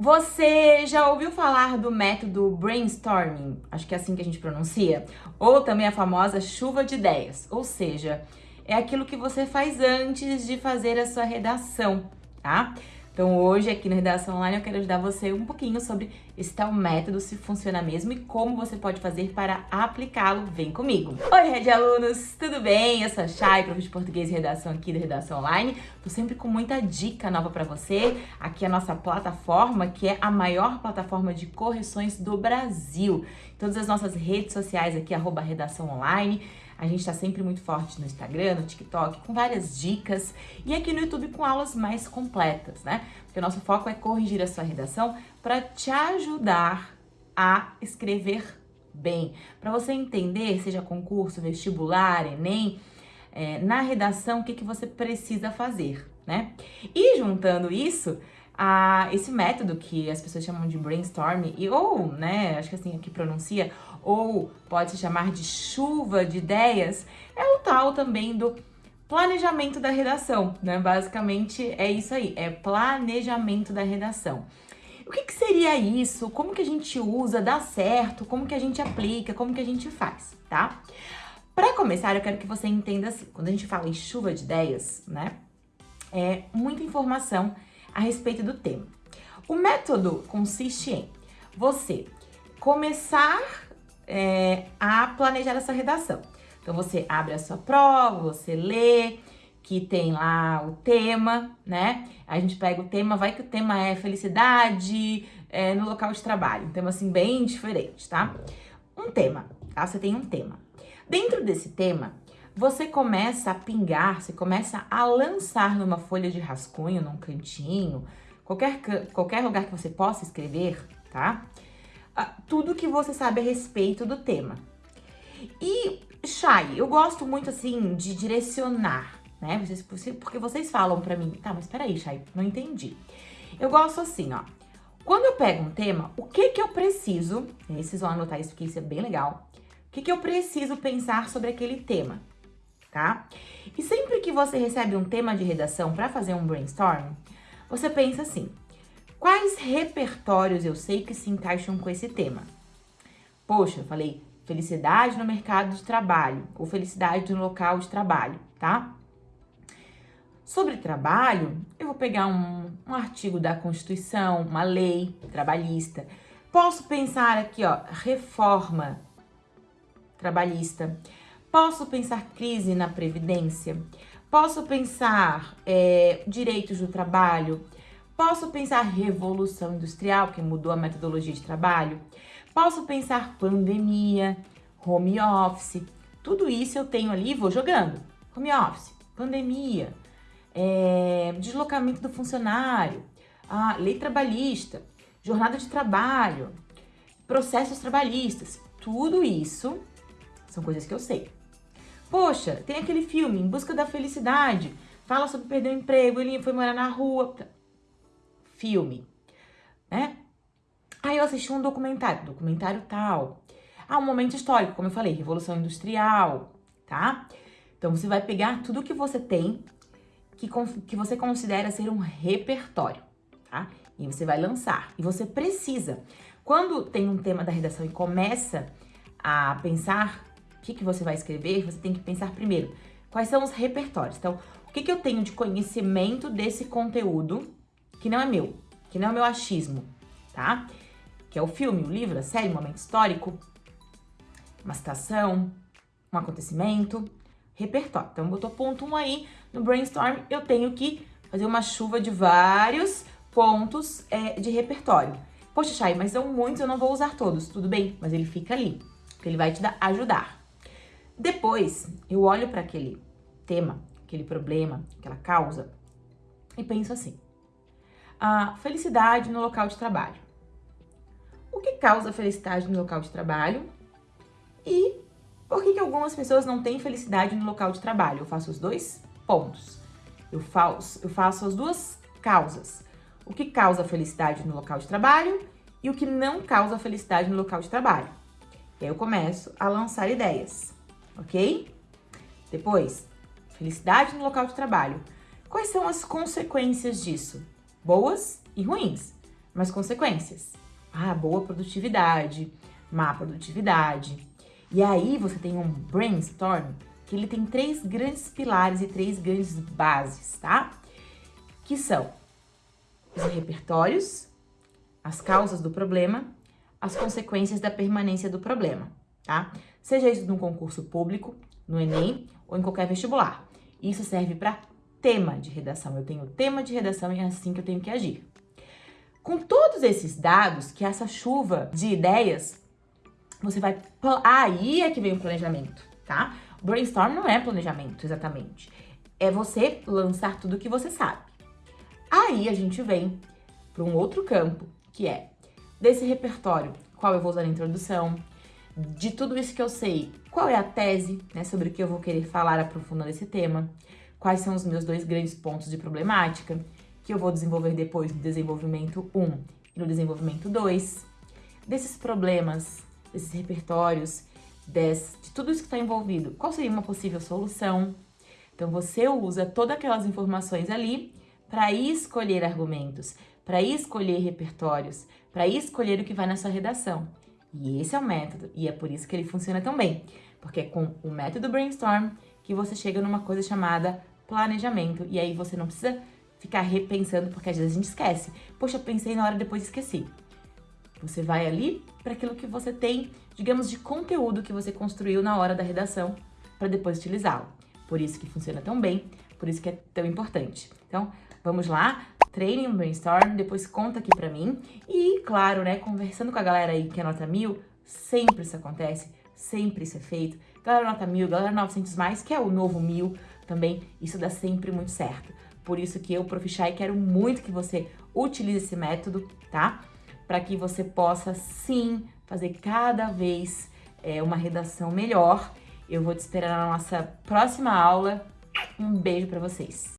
Você já ouviu falar do método brainstorming? Acho que é assim que a gente pronuncia. Ou também a famosa chuva de ideias. Ou seja, é aquilo que você faz antes de fazer a sua redação, tá? Então hoje aqui na Redação Online eu quero ajudar você um pouquinho sobre esse tal método, se funciona mesmo e como você pode fazer para aplicá-lo. Vem comigo! Oi, Red Alunos! Tudo bem? Eu sou a Chay, professor de Português e Redação aqui da Redação Online. Tô sempre com muita dica nova para você. Aqui é a nossa plataforma, que é a maior plataforma de correções do Brasil. Todas as nossas redes sociais aqui, arroba Redação Online. A gente está sempre muito forte no Instagram, no TikTok, com várias dicas e aqui no YouTube com aulas mais completas, né? Porque o nosso foco é corrigir a sua redação para te ajudar a escrever bem. Para você entender, seja concurso, vestibular, Enem, é, na redação, o que, que você precisa fazer, né? E juntando isso, a esse método que as pessoas chamam de brainstorming, e, ou, né, acho que assim aqui pronuncia, ou pode se chamar de chuva de ideias, é o tal também do planejamento da redação, né? Basicamente é isso aí, é planejamento da redação. O que, que, seria isso? Como que a gente usa? Dá certo? Como que a gente aplica? Como que a gente faz, tá? Para começar, eu quero que você entenda assim, quando a gente fala em chuva de ideias, né? É muita informação a respeito do tema. O método consiste em você começar é, a planejar essa redação. Então, você abre a sua prova, você lê, que tem lá o tema, né? A gente pega o tema, vai que o tema é felicidade é, no local de trabalho. Um tema, assim, bem diferente, tá? Um tema, tá? Você tem um tema. Dentro desse tema, você começa a pingar, você começa a lançar numa folha de rascunho, num cantinho, qualquer, qualquer lugar que você possa escrever, tá? Ah, tudo que você sabe a respeito do tema. E, Chay, eu gosto muito, assim, de direcionar, né? Vocês, porque vocês falam pra mim, tá, mas peraí, Chay, não entendi. Eu gosto assim, ó. Quando eu pego um tema, o que que eu preciso, e vocês vão anotar isso porque isso é bem legal, o que que eu preciso pensar sobre aquele tema? Tá? E sempre que você recebe um tema de redação para fazer um brainstorm, você pensa assim, quais repertórios eu sei que se encaixam com esse tema? Poxa, eu falei felicidade no mercado de trabalho ou felicidade no local de trabalho, tá? Sobre trabalho, eu vou pegar um, um artigo da Constituição, uma lei trabalhista. Posso pensar aqui, ó, reforma trabalhista. Posso pensar crise na Previdência? Posso pensar é, direitos do trabalho? Posso pensar revolução industrial, que mudou a metodologia de trabalho? Posso pensar pandemia, home office? Tudo isso eu tenho ali e vou jogando. Home office, pandemia, é, deslocamento do funcionário, a lei trabalhista, jornada de trabalho, processos trabalhistas. Tudo isso são coisas que eu sei. Poxa, tem aquele filme, Em Busca da Felicidade, fala sobre perder o emprego, ele foi morar na rua. Filme, né? Aí eu assisti um documentário, documentário tal. Ah, um momento histórico, como eu falei, Revolução Industrial, tá? Então você vai pegar tudo que você tem, que, que você considera ser um repertório, tá? E você vai lançar. E você precisa. Quando tem um tema da redação e começa a pensar que, que você vai escrever, você tem que pensar primeiro quais são os repertórios. Então, o que, que eu tenho de conhecimento desse conteúdo que não é meu, que não é meu achismo, tá? Que é o filme, o livro, a série, um momento histórico, uma citação, um acontecimento, repertório. Então, botou ponto 1 um aí no brainstorm, eu tenho que fazer uma chuva de vários pontos é, de repertório. Poxa, Chay, mas são muitos, eu não vou usar todos. Tudo bem, mas ele fica ali, porque ele vai te dar, ajudar. Depois, eu olho para aquele tema, aquele problema, aquela causa e penso assim: a felicidade no local de trabalho. O que causa felicidade no local de trabalho? E por que, que algumas pessoas não têm felicidade no local de trabalho? Eu faço os dois pontos. Eu faço, eu faço as duas causas. O que causa felicidade no local de trabalho e o que não causa felicidade no local de trabalho. E aí eu começo a lançar ideias ok? Depois, felicidade no local de trabalho. Quais são as consequências disso? Boas e ruins. mas consequências. Ah, boa produtividade, má produtividade. E aí você tem um brainstorm que ele tem três grandes pilares e três grandes bases, tá? Que são os repertórios, as causas do problema, as consequências da permanência do problema, tá? Seja isso num concurso público, no Enem ou em qualquer vestibular. Isso serve para tema de redação. Eu tenho tema de redação e é assim que eu tenho que agir. Com todos esses dados, que essa chuva de ideias, você vai... Aí é que vem o planejamento, tá? Brainstorm não é planejamento, exatamente. É você lançar tudo que você sabe. Aí a gente vem para um outro campo, que é desse repertório, qual eu vou usar na introdução, de tudo isso que eu sei, qual é a tese, né, sobre o que eu vou querer falar aprofundando esse tema, quais são os meus dois grandes pontos de problemática, que eu vou desenvolver depois no desenvolvimento 1 e no desenvolvimento 2, desses problemas, desses repertórios, de tudo isso que está envolvido, qual seria uma possível solução. Então, você usa todas aquelas informações ali para escolher argumentos, para escolher repertórios, para escolher o que vai na sua redação. E esse é o método, e é por isso que ele funciona tão bem, porque é com o método Brainstorm que você chega numa coisa chamada planejamento, e aí você não precisa ficar repensando, porque às vezes a gente esquece. Poxa, pensei na hora, depois esqueci. Você vai ali para aquilo que você tem, digamos, de conteúdo que você construiu na hora da redação, para depois utilizá-lo. Por isso que funciona tão bem, por isso que é tão importante. Então, vamos lá, treine um brainstorm, depois conta aqui pra mim. E, claro, né, conversando com a galera aí que é nota mil, sempre isso acontece, sempre isso é feito. Galera nota mil, galera 900 mais, que é o novo mil também, isso dá sempre muito certo. Por isso que eu, Profishai, quero muito que você utilize esse método, tá? Para que você possa, sim, fazer cada vez é, uma redação melhor. Eu vou te esperar na nossa próxima aula. Um beijo para vocês.